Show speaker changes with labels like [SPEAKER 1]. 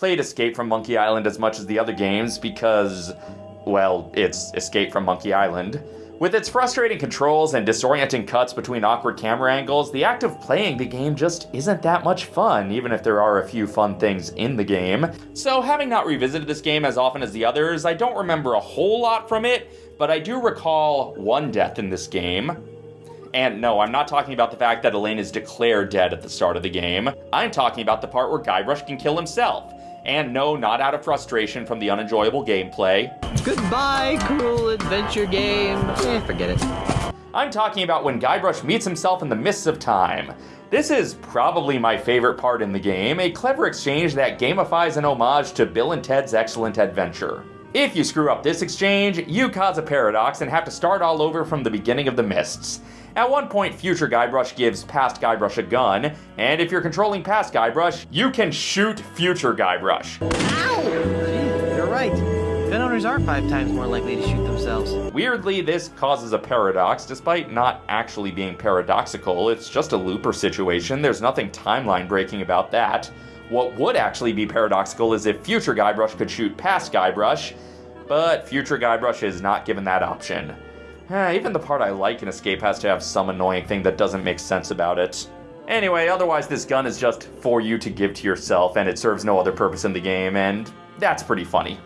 [SPEAKER 1] played Escape from Monkey Island as much as the other games because, well, it's Escape from Monkey Island. With its frustrating controls and disorienting cuts between awkward camera angles, the act of playing the game just isn't that much fun, even if there are a few fun things in the game. So having not revisited this game as often as the others, I don't remember a whole lot from it, but I do recall one death in this game. And no, I'm not talking about the fact that Elaine is declared dead at the start of the game. I'm talking about the part where Guybrush can kill himself. And no, not out of frustration from the unenjoyable gameplay.
[SPEAKER 2] Goodbye, cruel adventure game. Eh, forget it.
[SPEAKER 1] I'm talking about when Guybrush meets himself in the mists of time. This is probably my favorite part in the game, a clever exchange that gamifies an homage to Bill and Ted's Excellent Adventure. If you screw up this exchange, you cause a paradox and have to start all over from the beginning of the mists. At one point, future Guybrush gives past Guybrush a gun, and if you're controlling past Guybrush, you can shoot future Guybrush.
[SPEAKER 2] Ow! Gee, you're right. Gun owners are five times more likely to shoot themselves.
[SPEAKER 1] Weirdly, this causes a paradox, despite not actually being paradoxical. It's just a looper situation, there's nothing timeline breaking about that. What would actually be paradoxical is if future Guybrush could shoot past Guybrush, but future Guybrush is not given that option. Eh, even the part I like in Escape has to have some annoying thing that doesn't make sense about it. Anyway, otherwise this gun is just for you to give to yourself and it serves no other purpose in the game, and that's pretty funny.